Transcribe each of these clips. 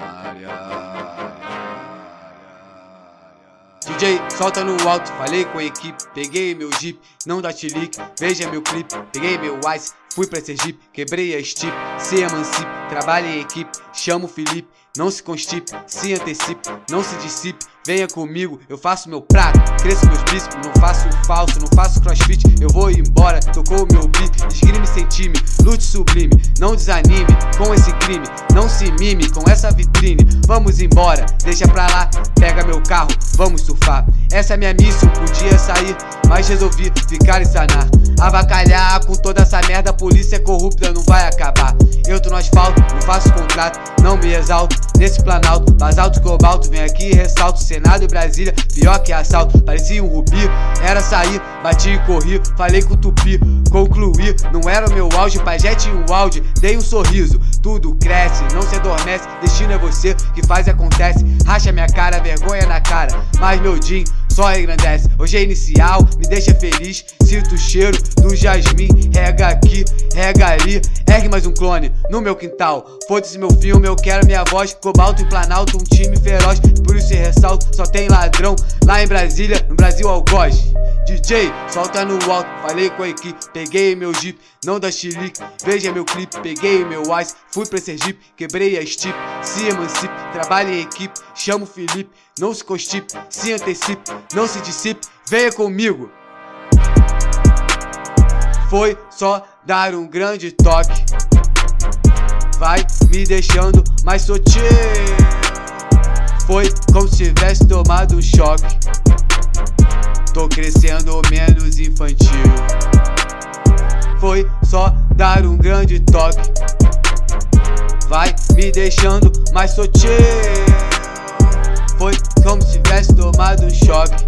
Área. DJ, solta no alto, falei com a equipe, peguei meu jeep, não dá chilique, veja meu clipe, peguei meu ice, fui pra Sergipe, quebrei a stip, se emancipe, trabalhe em equipe, chamo o Felipe, não se constipe, se antecipe, não se dissipe, venha comigo, eu faço meu prato, cresço meus bíceps, não faço falso, não faço crossfit, eu vou embora, tocou meu beat, esgrime sem time, lute sublime, não desanime com esse crime, não se mime com essa vitrine, vamos embora, deixa pra lá, pega meu carro, vamos surfar, essa é minha missão, podia sair, mas resolvi ficar e sanar, avacalhar com toda essa merda, a polícia é corrupta, não vai acabar, eu tô no asfalto, não faço contrato, não me exalto, nesse planalto, basalto cobalto, vem aqui e ressalto, Senado e Brasília, pior que assalto, parecia um rubi, era sair, bati e corri, falei com o tupi, concluí, não era o meu auge, pajé tinha um áudio, dei um sorriso, tudo cresce, não se adormece, destino é você, que faz e acontece, racha minha cara, vergonha na cara, mas meu din só engrandece, hoje é inicial, me deixa feliz, sinto o cheiro do jasmim, rega aqui, rega ali, ergue mais um clone no meu quintal, foda-se meu filme, eu quero minha voz, cobalto e planalto, um time feroz, por isso ressalto, só tem ladrão. Lá em Brasília, no Brasil algoz. DJ, solta no alto, falei com a equipe, peguei meu jeep, não dá chilique, veja meu clipe, peguei meu ice, fui pra Sergipe, quebrei a stip, se emancipe, trabalhe em equipe, chamo Felipe, não se constipe, se antecipe, não se dissipe, venha comigo. Foi só dar um grande toque, vai me deixando mais sotinho. Foi como se tivesse tomado um choque Tô crescendo menos infantil Foi só dar um grande toque Vai me deixando mais sotinho Foi como se tivesse tomado um choque.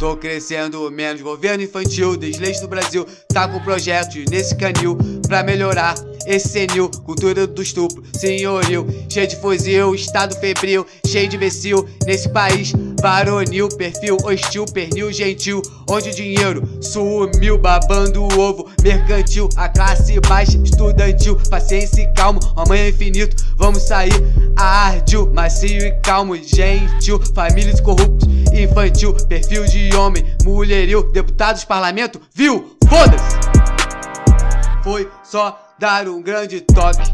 Tô crescendo menos governo infantil, desleis do Brasil. Tá com projetos nesse canil pra melhorar esse senil, cultura do estupro, senhoril Cheio de fuzil, estado febril, cheio de imbecil Nesse país varonil, perfil hostil, pernil, gentil Onde o dinheiro sumiu, babando o ovo. Mercantil A classe baixa, estudantil, paciência e calmo Amanhã é infinito, vamos sair. Ardil Macio e calmo, gentil, famílias corruptos, infantil Perfil de homem, mulheril, deputados, parlamento, viu? Foda-se! Foi só dar um grande toque.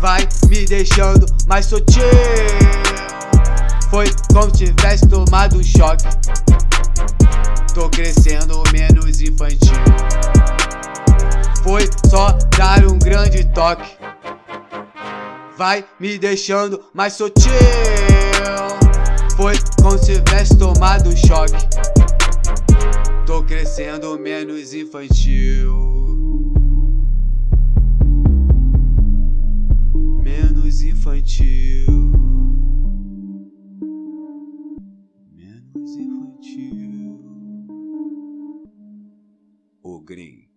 Vai me deixando mais sotinho Foi como se tivesse tomado um choque. Tô crescendo menos infantil. Foi só dar um grande toque. Vai me deixando mais sotinho Foi como se tivesse tomado um choque. Tô crescendo menos infantil. Menos infantil. O Green.